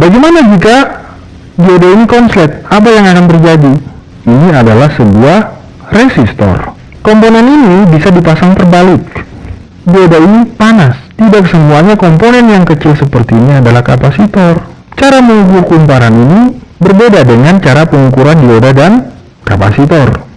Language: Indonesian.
Bagaimana jika dioda ini konslet? Apa yang akan terjadi? Ini adalah sebuah resistor. Komponen ini bisa dipasang terbalik. Dioda ini panas. Tidak semuanya komponen yang kecil seperti ini adalah kapasitor. Cara mengukur kumparan ini berbeda dengan cara pengukuran dioda dan kapasitor.